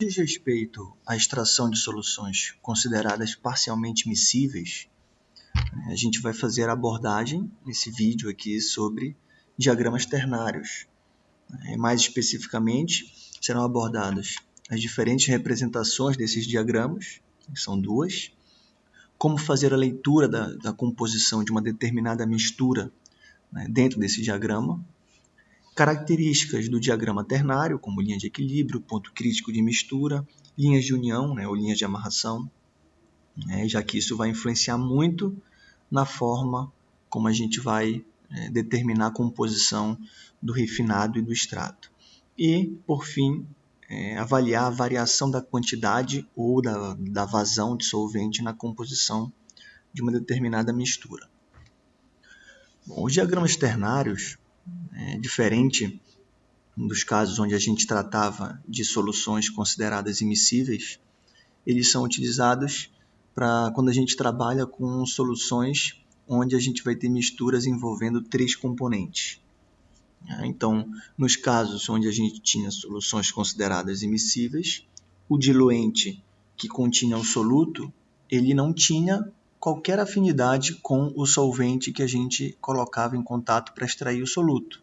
diz respeito à extração de soluções consideradas parcialmente miscíveis, a gente vai fazer a abordagem nesse vídeo aqui sobre diagramas ternários. Mais especificamente, serão abordadas as diferentes representações desses diagramas, que são duas, como fazer a leitura da, da composição de uma determinada mistura né, dentro desse diagrama, características do diagrama ternário, como linha de equilíbrio, ponto crítico de mistura, linhas de união né, ou linhas de amarração, né, já que isso vai influenciar muito na forma como a gente vai é, determinar a composição do refinado e do extrato. E, por fim, é, avaliar a variação da quantidade ou da, da vazão de solvente na composição de uma determinada mistura. Bom, os diagramas ternários é, diferente dos casos onde a gente tratava de soluções consideradas immiscíveis, eles são utilizados para quando a gente trabalha com soluções onde a gente vai ter misturas envolvendo três componentes. É, então, nos casos onde a gente tinha soluções consideradas immiscíveis, o diluente que continha o soluto, ele não tinha qualquer afinidade com o solvente que a gente colocava em contato para extrair o soluto.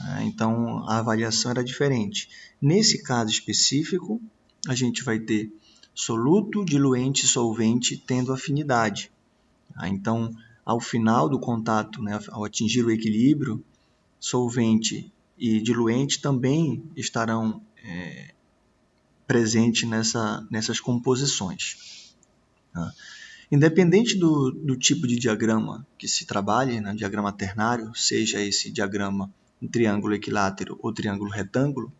É, então, a avaliação era diferente. Nesse caso específico, a gente vai ter soluto, diluente e solvente tendo afinidade. Tá? Então, ao final do contato, né, ao atingir o equilíbrio, solvente e diluente também estarão é, presentes nessa, nessas composições. Tá? Independente do, do tipo de diagrama que se trabalhe, né, diagrama ternário, seja esse diagrama um triângulo equilátero ou triângulo retângulo,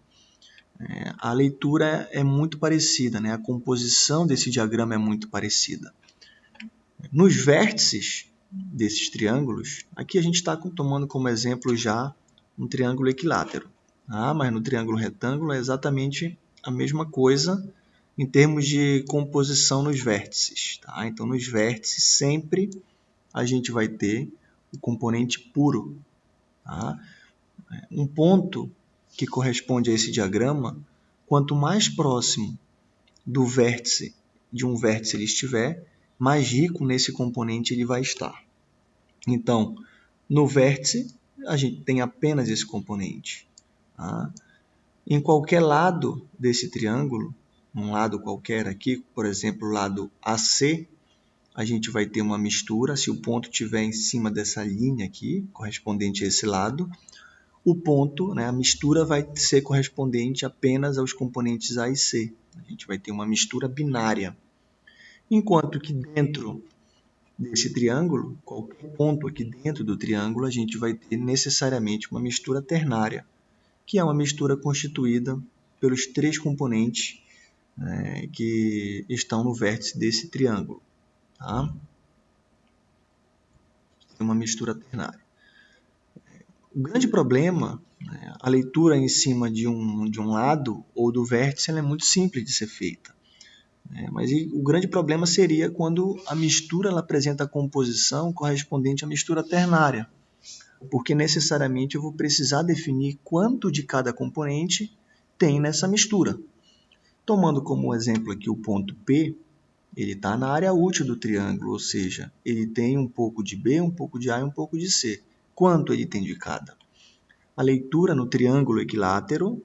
é, a leitura é muito parecida, né? a composição desse diagrama é muito parecida. Nos vértices desses triângulos, aqui a gente está tomando como exemplo já um triângulo equilátero, ah, mas no triângulo retângulo é exatamente a mesma coisa, em termos de composição nos vértices. Tá? Então, nos vértices, sempre a gente vai ter o componente puro. Tá? Um ponto que corresponde a esse diagrama, quanto mais próximo do vértice de um vértice ele estiver, mais rico nesse componente ele vai estar. Então, no vértice, a gente tem apenas esse componente. Tá? Em qualquer lado desse triângulo, um lado qualquer aqui, por exemplo, o lado AC, a gente vai ter uma mistura, se o ponto estiver em cima dessa linha aqui, correspondente a esse lado, o ponto, né, a mistura vai ser correspondente apenas aos componentes A e C. A gente vai ter uma mistura binária. Enquanto que dentro desse triângulo, qualquer ponto aqui dentro do triângulo, a gente vai ter necessariamente uma mistura ternária, que é uma mistura constituída pelos três componentes né, que estão no vértice desse triângulo. Tá? Uma mistura ternária. O grande problema, né, a leitura em cima de um, de um lado ou do vértice é muito simples de ser feita. Né? Mas o grande problema seria quando a mistura ela apresenta a composição correspondente à mistura ternária, porque necessariamente eu vou precisar definir quanto de cada componente tem nessa mistura. Tomando como exemplo aqui o ponto P, ele está na área útil do triângulo, ou seja, ele tem um pouco de B, um pouco de A e um pouco de C. Quanto ele tem de cada? A leitura no triângulo equilátero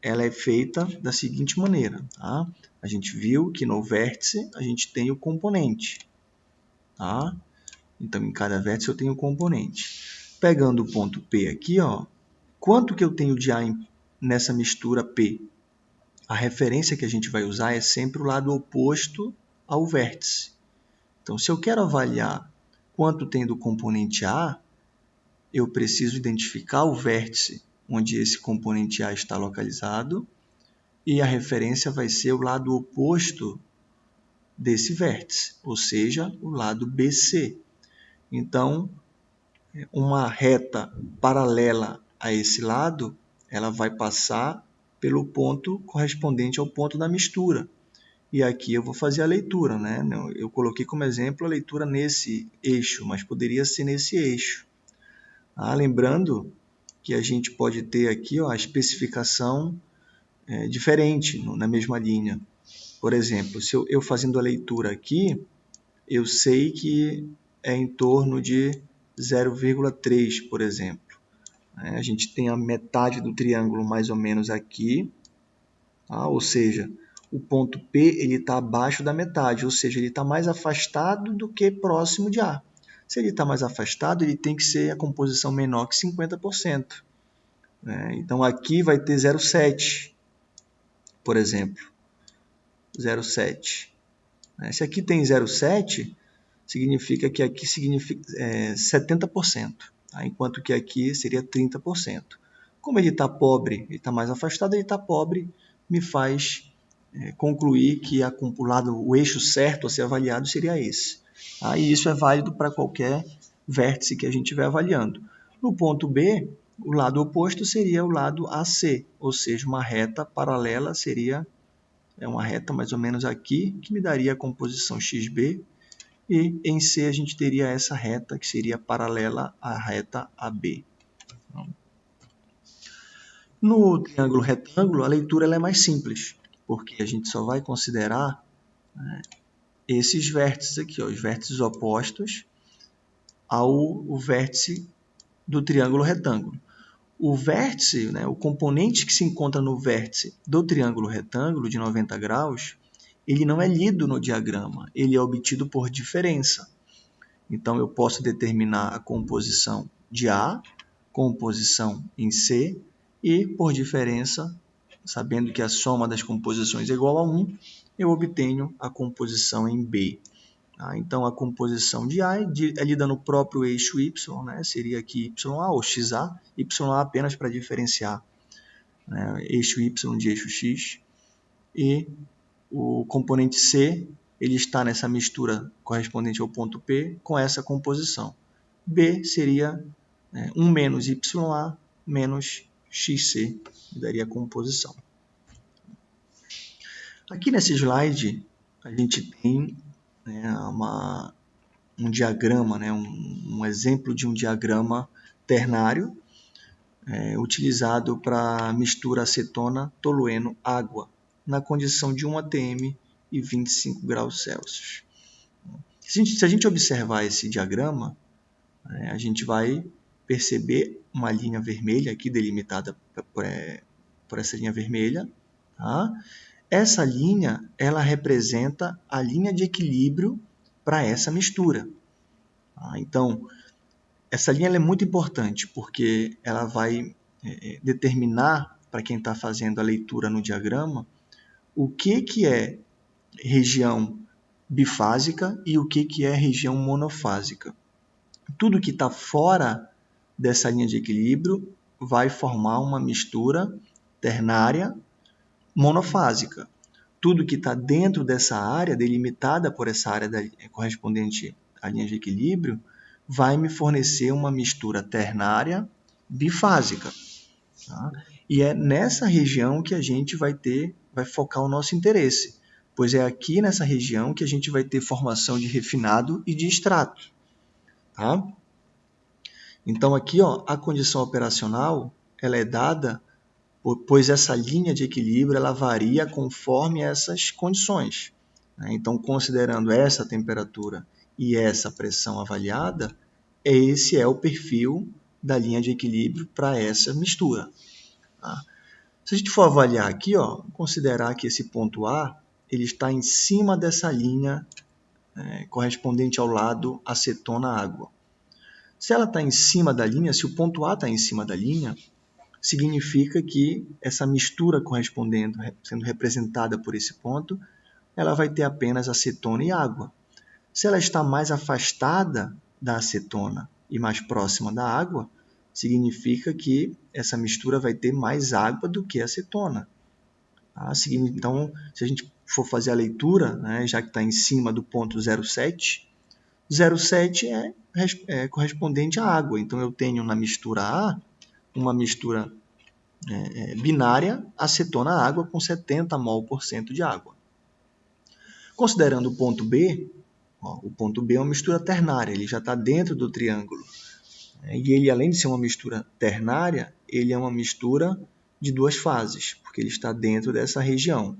ela é feita da seguinte maneira. Tá? A gente viu que no vértice a gente tem o componente. Tá? Então, em cada vértice eu tenho o componente. Pegando o ponto P aqui, ó, quanto que eu tenho de A nessa mistura P? a referência que a gente vai usar é sempre o lado oposto ao vértice. Então, se eu quero avaliar quanto tem do componente A, eu preciso identificar o vértice onde esse componente A está localizado e a referência vai ser o lado oposto desse vértice, ou seja, o lado BC. Então, uma reta paralela a esse lado, ela vai passar pelo ponto correspondente ao ponto da mistura. E aqui eu vou fazer a leitura, né? Eu coloquei como exemplo a leitura nesse eixo, mas poderia ser nesse eixo. Ah, lembrando que a gente pode ter aqui ó, a especificação é, diferente na mesma linha. Por exemplo, se eu, eu fazendo a leitura aqui, eu sei que é em torno de 0,3, por exemplo. É, a gente tem a metade do triângulo mais ou menos aqui, tá? ou seja, o ponto P está abaixo da metade, ou seja, ele está mais afastado do que próximo de A. Se ele está mais afastado, ele tem que ser a composição menor que 50%. É, então aqui vai ter 0,7, por exemplo. 0,7. É, se aqui tem 0,7, significa que aqui significa é, 70%, tá? enquanto que aqui seria 30%. Como ele está pobre, ele está mais afastado, ele está pobre, me faz é, concluir que a, o, o eixo certo a ser avaliado seria esse. Tá? E isso é válido para qualquer vértice que a gente estiver avaliando. No ponto B, o lado oposto seria o lado AC, ou seja, uma reta paralela seria é uma reta mais ou menos aqui, que me daria a composição XB, e em C a gente teria essa reta que seria paralela à reta AB. No triângulo retângulo, a leitura é mais simples, porque a gente só vai considerar né, esses vértices aqui, ó, os vértices opostos ao vértice do triângulo retângulo. O vértice, né, o componente que se encontra no vértice do triângulo retângulo de 90 graus, ele não é lido no diagrama, ele é obtido por diferença. Então, eu posso determinar a composição de A, composição em C, e, por diferença, sabendo que a soma das composições é igual a 1, eu obtenho a composição em B. Tá? Então, a composição de A é, é lida no próprio eixo Y, né? seria aqui YA ou XA, YA apenas para diferenciar né? eixo Y de eixo X, e o componente C ele está nessa mistura correspondente ao ponto P com essa composição. B seria né, 1 menos YA menos XC, daria a composição. Aqui nesse slide, a gente tem né, uma, um diagrama, né, um, um, exemplo de um diagrama ternário é, utilizado para mistura acetona, tolueno, água, na condição de 1 atm e 25 graus Celsius. Se a gente, se a gente observar esse diagrama, é, a gente vai perceber uma linha vermelha aqui delimitada por, é, por essa linha vermelha, tá? Essa linha, ela representa a linha de equilíbrio para essa mistura. Tá? Então, essa linha é muito importante porque ela vai é, é determinar para quem está fazendo a leitura no diagrama o que, que é região bifásica e o que, que é região monofásica. Tudo que está fora dessa linha de equilíbrio vai formar uma mistura ternária monofásica. Tudo que está dentro dessa área, delimitada por essa área da, correspondente à linha de equilíbrio, vai me fornecer uma mistura ternária bifásica. Tá? E é nessa região que a gente vai ter, vai focar o nosso interesse, pois é aqui nessa região que a gente vai ter formação de refinado e de extrato. Tá? Então aqui ó, a condição operacional ela é dada pois essa linha de equilíbrio ela varia conforme essas condições. Né? Então, considerando essa temperatura e essa pressão avaliada, esse é o perfil da linha de equilíbrio para essa mistura. Tá? Se a gente for avaliar aqui, ó, considerar que esse ponto A ele está em cima dessa linha é, correspondente ao lado acetona-água. Se ela está em cima da linha, se o ponto A está em cima da linha, significa que essa mistura correspondendo, sendo representada por esse ponto, ela vai ter apenas acetona e água. Se ela está mais afastada da acetona e mais próxima da água, significa que essa mistura vai ter mais água do que acetona. Tá? Então, se a gente for fazer a leitura, né, já que está em cima do ponto 0,7, 0,7 é, é correspondente à água. Então, eu tenho na mistura A uma mistura é, é, binária acetona-água com 70 mol por cento de água. Considerando o ponto B, ó, o ponto B é uma mistura ternária, ele já está dentro do triângulo. É, e ele, além de ser uma mistura ternária, ele é uma mistura de duas fases, porque ele está dentro dessa região.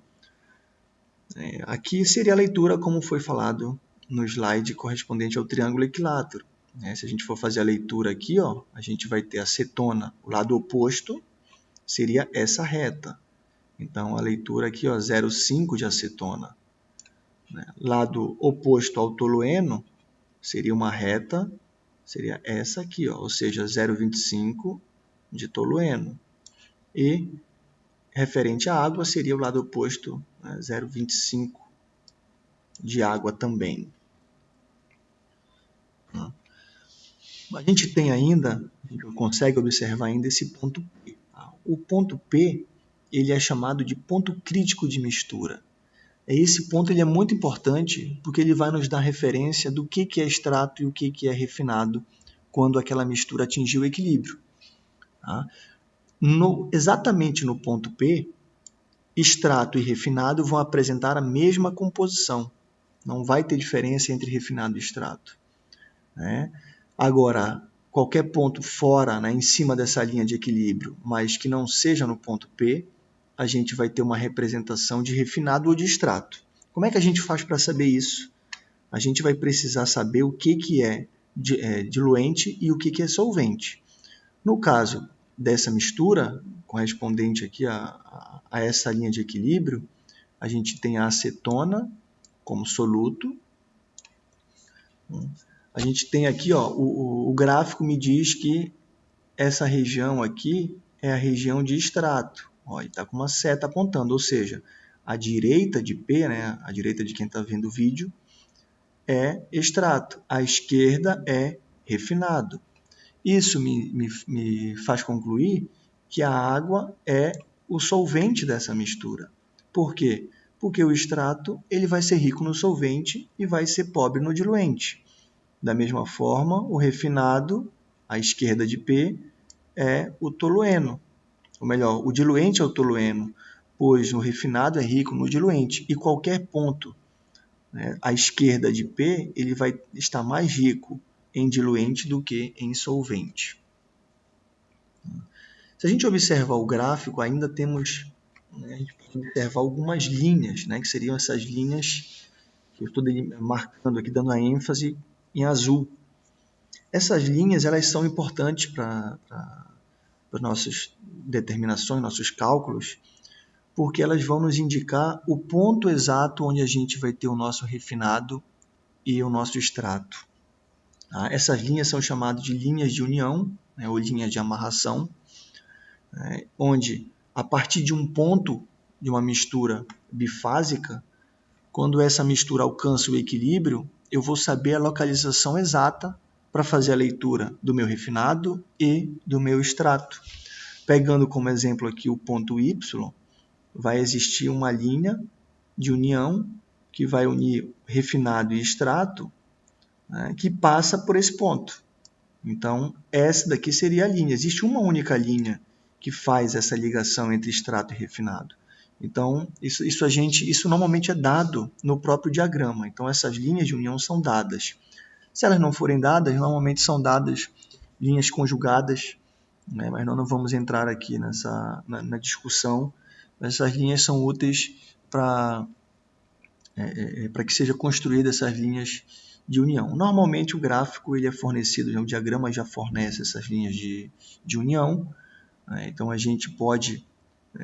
É, aqui seria a leitura como foi falado no slide correspondente ao triângulo equilátero. Né? Se a gente for fazer a leitura aqui, ó, a gente vai ter a o lado oposto seria essa reta. Então, a leitura aqui, 0,5 de acetona. Né? Lado oposto ao tolueno seria uma reta, seria essa aqui, ó, ou seja, 0,25 de tolueno. E referente à água seria o lado oposto, né, 0,25 de água também. A gente tem ainda, a gente consegue observar ainda esse ponto P. Tá? O ponto P ele é chamado de ponto crítico de mistura. Esse ponto ele é muito importante porque ele vai nos dar referência do que, que é extrato e o que, que é refinado quando aquela mistura atingiu o equilíbrio. Tá? No, exatamente no ponto P, extrato e refinado vão apresentar a mesma composição. Não vai ter diferença entre refinado e extrato. Né? Agora, qualquer ponto fora, né, em cima dessa linha de equilíbrio, mas que não seja no ponto P, a gente vai ter uma representação de refinado ou de extrato. Como é que a gente faz para saber isso? A gente vai precisar saber o que, que é, é diluente e o que, que é solvente. No caso dessa mistura, correspondente aqui a, a, a essa linha de equilíbrio, a gente tem a acetona como soluto. A gente tem aqui, ó, o, o gráfico me diz que essa região aqui é a região de extrato. Ó, está com uma seta apontando, ou seja, a direita de P, né, a direita de quem está vendo o vídeo, é extrato, a esquerda é refinado. Isso me, me, me faz concluir que a água é o solvente dessa mistura. Por quê? Porque o extrato ele vai ser rico no solvente e vai ser pobre no diluente. Da mesma forma, o refinado, à esquerda de P, é o tolueno. Ou melhor, o diluente é o tolueno, pois o refinado é rico no diluente. E qualquer ponto né, à esquerda de P, ele vai estar mais rico em diluente do que em solvente. Se a gente observar o gráfico, ainda temos, né, observar algumas linhas, né, que seriam essas linhas que eu estou marcando aqui, dando a ênfase em azul. Essas linhas elas são importantes para as nossas determinações, nossos cálculos, porque elas vão nos indicar o ponto exato onde a gente vai ter o nosso refinado e o nosso extrato. Tá? Essas linhas são chamadas de linhas de união, né, ou linhas de amarração, né, onde a partir de um ponto de uma mistura bifásica, quando essa mistura alcança o equilíbrio, eu vou saber a localização exata para fazer a leitura do meu refinado e do meu extrato. Pegando como exemplo aqui o ponto Y, vai existir uma linha de união que vai unir refinado e extrato né, que passa por esse ponto. Então, essa daqui seria a linha. Existe uma única linha que faz essa ligação entre extrato e refinado. Então, isso, isso a gente, isso normalmente é dado no próprio diagrama. Então, essas linhas de união são dadas. Se elas não forem dadas, normalmente são dadas linhas conjugadas, né? mas nós não vamos entrar aqui nessa na, na discussão. Essas linhas são úteis para é, é, é para que seja construída essas linhas de união. Normalmente o gráfico ele é fornecido, né? o diagrama já fornece essas linhas de, de união, né? então a gente pode,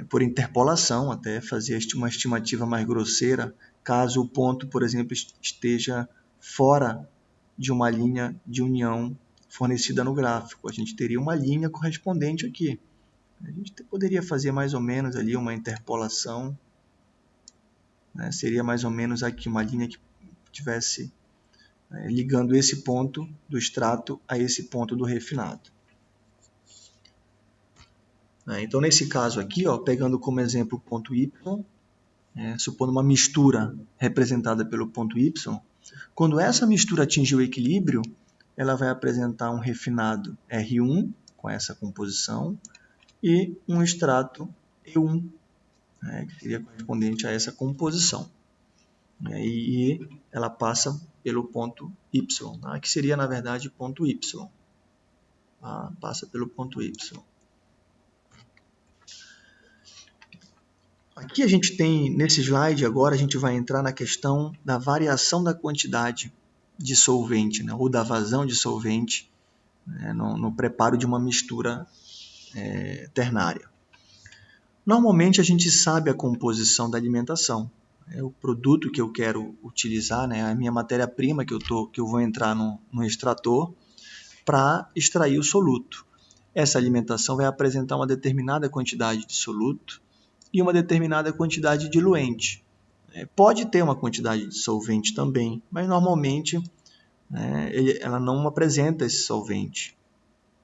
por interpolação, até fazer uma estimativa mais grosseira, caso o ponto, por exemplo, esteja fora de uma linha de união fornecida no gráfico. A gente teria uma linha correspondente aqui. A gente poderia fazer mais ou menos ali uma interpolação, né? seria mais ou menos aqui uma linha que tivesse né, ligando esse ponto do extrato a esse ponto do refinado. Né, então, nesse caso aqui, ó, pegando como exemplo o ponto Y, é, supondo uma mistura representada pelo ponto Y, quando essa mistura atingir o equilíbrio, ela vai apresentar um refinado R1 com essa composição e um extrato E1, né, que seria correspondente a essa composição. E ela passa pelo ponto Y, tá? que seria na verdade ponto Y. Tá? Passa pelo ponto Y. Aqui a gente tem, nesse slide agora, a gente vai entrar na questão da variação da quantidade de solvente, né, ou da vazão de solvente né, no, no, preparo de uma mistura é, ternária. Normalmente a gente sabe a composição da alimentação, é o produto que eu quero utilizar, né, a minha matéria-prima que eu que eu vou entrar no, no extrator para extrair o soluto. Essa alimentação vai apresentar uma determinada quantidade de soluto e uma determinada quantidade de diluente. É, pode ter uma quantidade de solvente também, mas normalmente né, ela não apresenta esse solvente.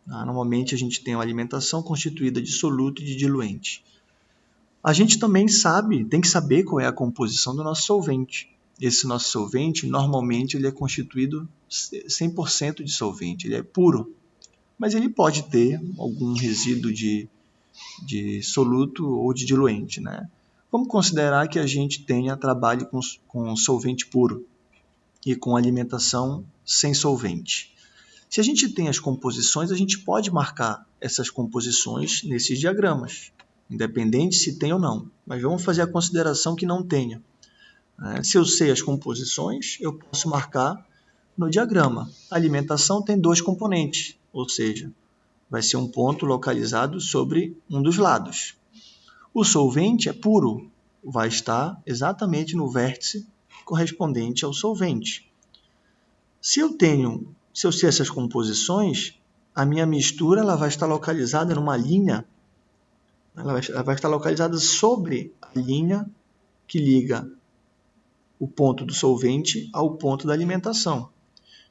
Tá? Normalmente a gente tem uma alimentação constituída de soluto e de diluente. A gente também sabe, tem que saber qual é a composição do nosso solvente. Esse nosso solvente, normalmente, ele é constituído 100% de solvente, ele é puro. Mas ele pode ter algum resíduo de, de soluto ou de diluente. Né? Vamos considerar que a gente tenha trabalho com, com solvente puro e com alimentação sem solvente. Se a gente tem as composições, a gente pode marcar essas composições nesses diagramas independente se tem ou não. Mas vamos fazer a consideração que não tenha. É, se eu sei as composições, eu posso marcar no diagrama. A alimentação tem dois componentes, ou seja, vai ser um ponto localizado sobre um dos lados. O solvente é puro, vai estar exatamente no vértice correspondente ao solvente. Se eu tenho, se eu sei essas composições, a minha mistura ela vai estar localizada numa linha ela vai, ela vai estar localizada sobre a linha que liga o ponto do solvente ao ponto da alimentação.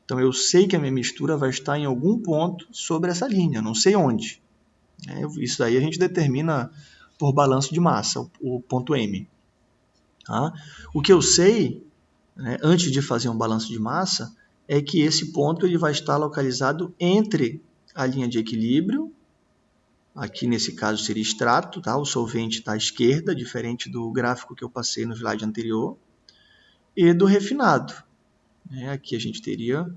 Então eu sei que a minha mistura vai estar em algum ponto sobre essa linha, não sei onde. É, isso daí a gente determina por balanço de massa, o ponto M. Tá? O que eu sei, né, antes de fazer um balanço de massa, é que esse ponto ele vai estar localizado entre a linha de equilíbrio Aqui nesse caso seria extrato, tá? o solvente está à esquerda, diferente do gráfico que eu passei no slide anterior, e do refinado. Né? Aqui a gente teria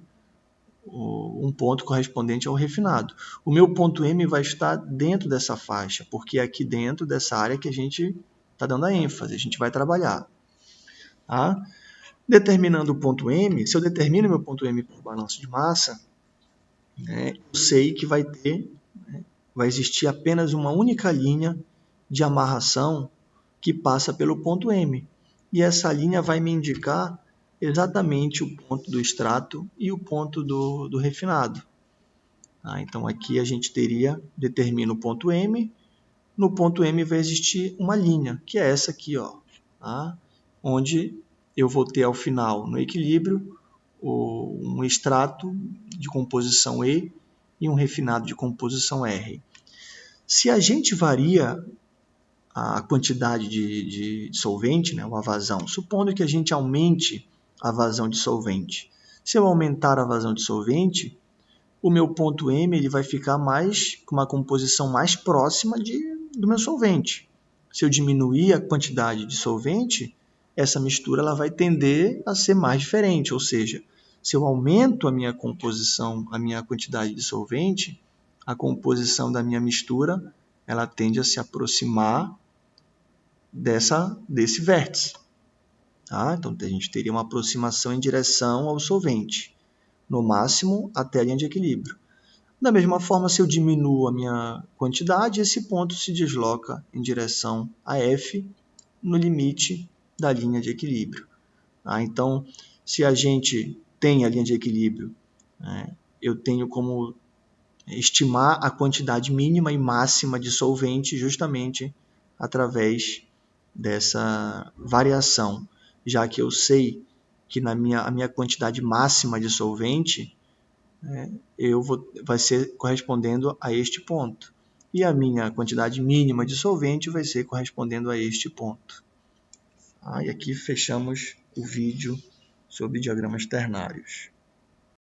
um ponto correspondente ao refinado. O meu ponto M vai estar dentro dessa faixa, porque é aqui dentro dessa área que a gente está dando a ênfase, a gente vai trabalhar. Tá? Determinando o ponto M, se eu determino meu ponto M por balanço de massa, né, eu sei que vai ter vai existir apenas uma única linha de amarração que passa pelo ponto M. E essa linha vai me indicar exatamente o ponto do extrato e o ponto do, do refinado. Ah, então aqui a gente teria, determina o ponto M, no ponto M vai existir uma linha, que é essa aqui, ó, tá? onde eu vou ter ao final, no equilíbrio, um extrato de composição E e um refinado de composição R. Se a gente varia a quantidade de, de solvente, né, a vazão, supondo que a gente aumente a vazão de solvente. Se eu aumentar a vazão de solvente, o meu ponto M ele vai ficar mais com uma composição mais próxima de, do meu solvente. Se eu diminuir a quantidade de solvente, essa mistura ela vai tender a ser mais diferente, ou seja, se eu aumento a minha composição, a minha quantidade de solvente, a composição da minha mistura ela tende a se aproximar dessa desse vértice. Tá? Então a gente teria uma aproximação em direção ao solvente, no máximo até a linha de equilíbrio. Da mesma forma, se eu diminuo a minha quantidade, esse ponto se desloca em direção a F no limite da linha de equilíbrio. Tá? Então, se a gente tem a linha de equilíbrio, né, eu tenho como estimar a quantidade mínima e máxima de solvente justamente através dessa variação, já que eu sei que na minha, a minha quantidade máxima de solvente né, eu vou, vai ser correspondendo a este ponto. E a minha quantidade mínima de solvente vai ser correspondendo a este ponto. Ah, e aqui fechamos o vídeo sobre diagramas ternários.